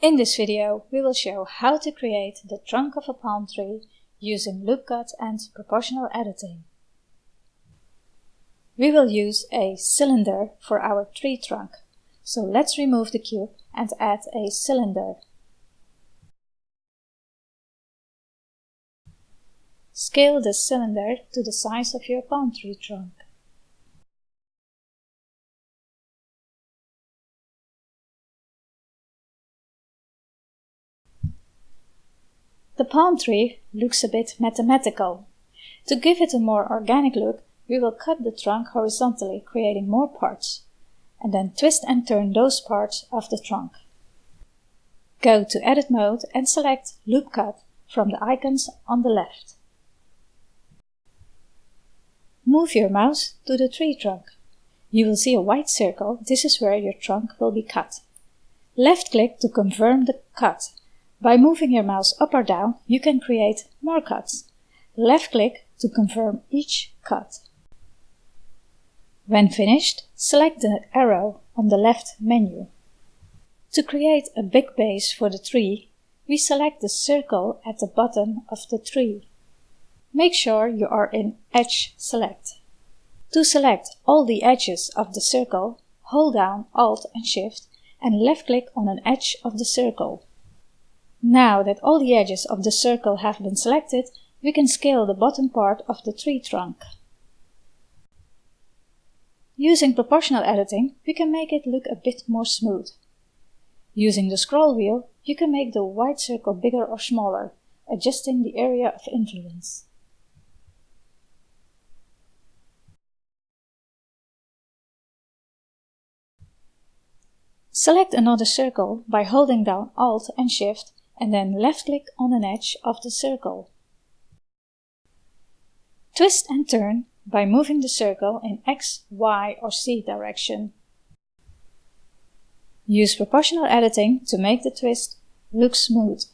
In this video we will show how to create the trunk of a palm tree using loop cut and proportional editing. We will use a cylinder for our tree trunk, so let's remove the cube and add a cylinder. Scale the cylinder to the size of your palm tree trunk. The palm tree looks a bit mathematical. To give it a more organic look, we will cut the trunk horizontally, creating more parts, and then twist and turn those parts of the trunk. Go to Edit mode and select Loop Cut from the icons on the left. Move your mouse to the tree trunk. You will see a white circle, this is where your trunk will be cut. Left click to confirm the cut by moving your mouse up or down, you can create more cuts. Left click to confirm each cut. When finished, select the arrow on the left menu. To create a big base for the tree, we select the circle at the bottom of the tree. Make sure you are in Edge Select. To select all the edges of the circle, hold down Alt and Shift and left click on an edge of the circle. Now that all the edges of the circle have been selected, we can scale the bottom part of the tree trunk. Using proportional editing, we can make it look a bit more smooth. Using the scroll wheel, you can make the white circle bigger or smaller, adjusting the area of influence. Select another circle by holding down Alt and Shift and then left click on an edge of the circle. Twist and turn by moving the circle in X, Y or Z direction. Use proportional editing to make the twist look smooth.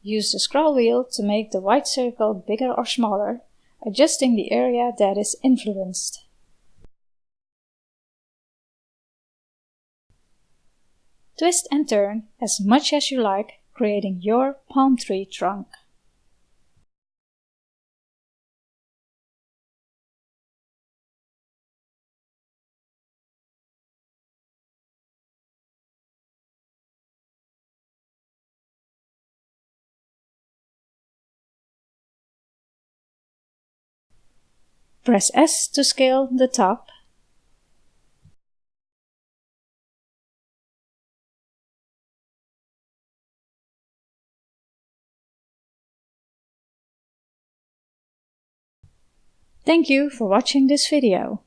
Use the scroll wheel to make the white circle bigger or smaller, adjusting the area that is influenced. Twist and turn as much as you like, creating your palm tree trunk. Press S to scale the top Thank you for watching this video.